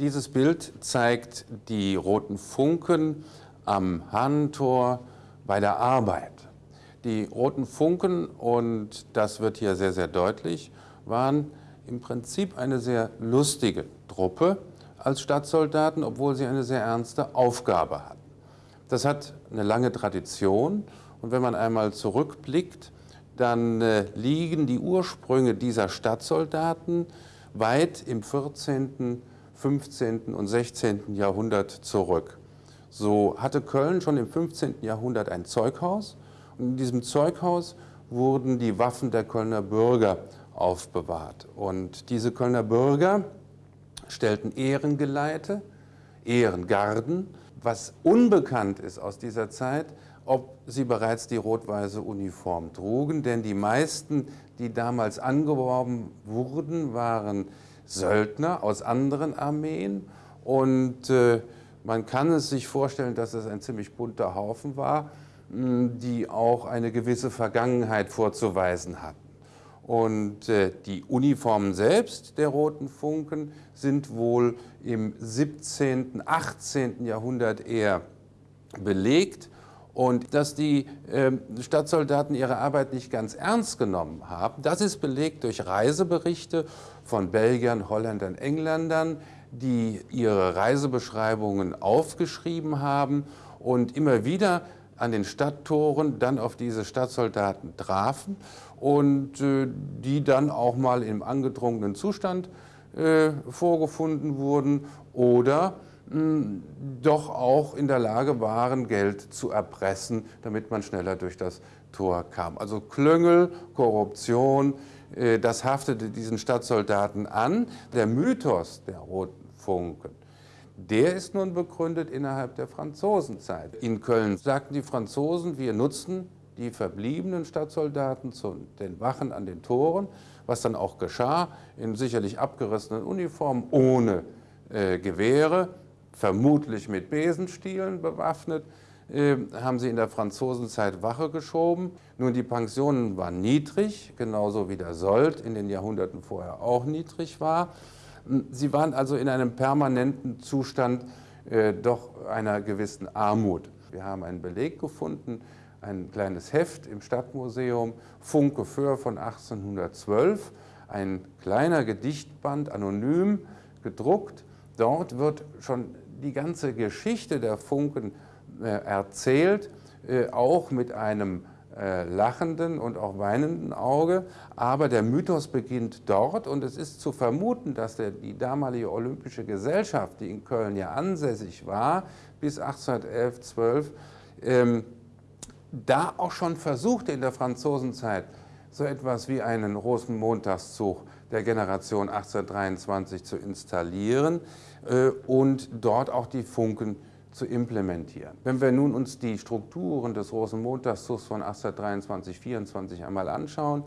Dieses Bild zeigt die roten Funken am Hahnentor bei der Arbeit. Die roten Funken, und das wird hier sehr, sehr deutlich, waren im Prinzip eine sehr lustige Truppe als Stadtsoldaten, obwohl sie eine sehr ernste Aufgabe hatten. Das hat eine lange Tradition und wenn man einmal zurückblickt, dann äh, liegen die Ursprünge dieser Stadtsoldaten weit im 14., 15. und 16. Jahrhundert zurück. So hatte Köln schon im 15. Jahrhundert ein Zeughaus und in diesem Zeughaus wurden die Waffen der Kölner Bürger aufbewahrt. Und diese Kölner Bürger stellten Ehrengeleite, Ehrengarden. Was unbekannt ist aus dieser Zeit, ob sie bereits die rot-weiße Uniform trugen, denn die meisten, die damals angeworben wurden, waren Söldner aus anderen Armeen und äh, man kann es sich vorstellen, dass es ein ziemlich bunter Haufen war, die auch eine gewisse Vergangenheit vorzuweisen hatten. Und äh, die Uniformen selbst der Roten Funken sind wohl im 17., 18. Jahrhundert eher belegt. Und dass die äh, Stadtsoldaten ihre Arbeit nicht ganz ernst genommen haben, das ist belegt durch Reiseberichte von Belgiern, Holländern, Engländern, die ihre Reisebeschreibungen aufgeschrieben haben und immer wieder an den Stadttoren dann auf diese Stadtsoldaten trafen und äh, die dann auch mal im angedrungenen Zustand äh, vorgefunden wurden oder doch auch in der Lage waren, Geld zu erpressen, damit man schneller durch das Tor kam. Also Klüngel, Korruption, äh, das haftete diesen Stadtsoldaten an. Der Mythos der Roten Funken der ist nun begründet innerhalb der Franzosenzeit. In Köln sagten die Franzosen, wir nutzen die verbliebenen Stadtsoldaten zu den Wachen an den Toren, was dann auch geschah, in sicherlich abgerissenen Uniformen, ohne äh, Gewehre, vermutlich mit Besenstielen bewaffnet, äh, haben sie in der Franzosenzeit Wache geschoben. Nun, die Pensionen waren niedrig, genauso wie der Sold in den Jahrhunderten vorher auch niedrig war. Sie waren also in einem permanenten Zustand äh, doch einer gewissen Armut. Wir haben einen Beleg gefunden, ein kleines Heft im Stadtmuseum, Funke Föhr von 1812, ein kleiner Gedichtband, anonym gedruckt. Dort wird schon die ganze Geschichte der Funken äh, erzählt, äh, auch mit einem äh, lachenden und auch weinenden Auge. Aber der Mythos beginnt dort und es ist zu vermuten, dass der, die damalige Olympische Gesellschaft, die in Köln ja ansässig war, bis 1811, 12, ähm, da auch schon versuchte in der Franzosenzeit so etwas wie einen Rosenmontagszug der Generation 1823 zu installieren äh, und dort auch die Funken zu implementieren. Wenn wir nun uns die Strukturen des Rosenmontagszugs von 1823, 24 einmal anschauen,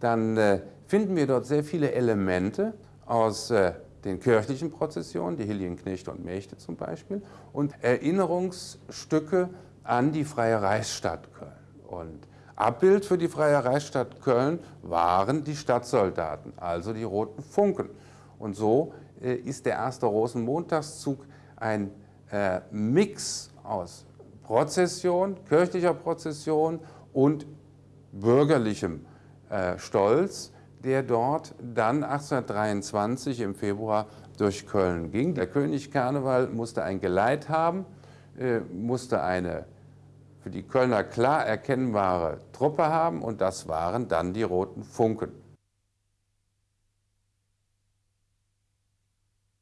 dann äh, finden wir dort sehr viele Elemente aus äh, den kirchlichen Prozessionen, die Hilienknechte und Mächte zum Beispiel, und Erinnerungsstücke an die Freie Reichsstadt Köln. Und Abbild für die Freie Reichsstadt Köln waren die Stadtsoldaten, also die Roten Funken. Und so äh, ist der erste Rosenmontagszug ein äh, Mix aus Prozession, kirchlicher Prozession und bürgerlichem äh, Stolz, der dort dann 1823 im Februar durch Köln ging. Der König Karneval musste ein Geleit haben, musste eine für die Kölner klar erkennbare Truppe haben und das waren dann die Roten Funken.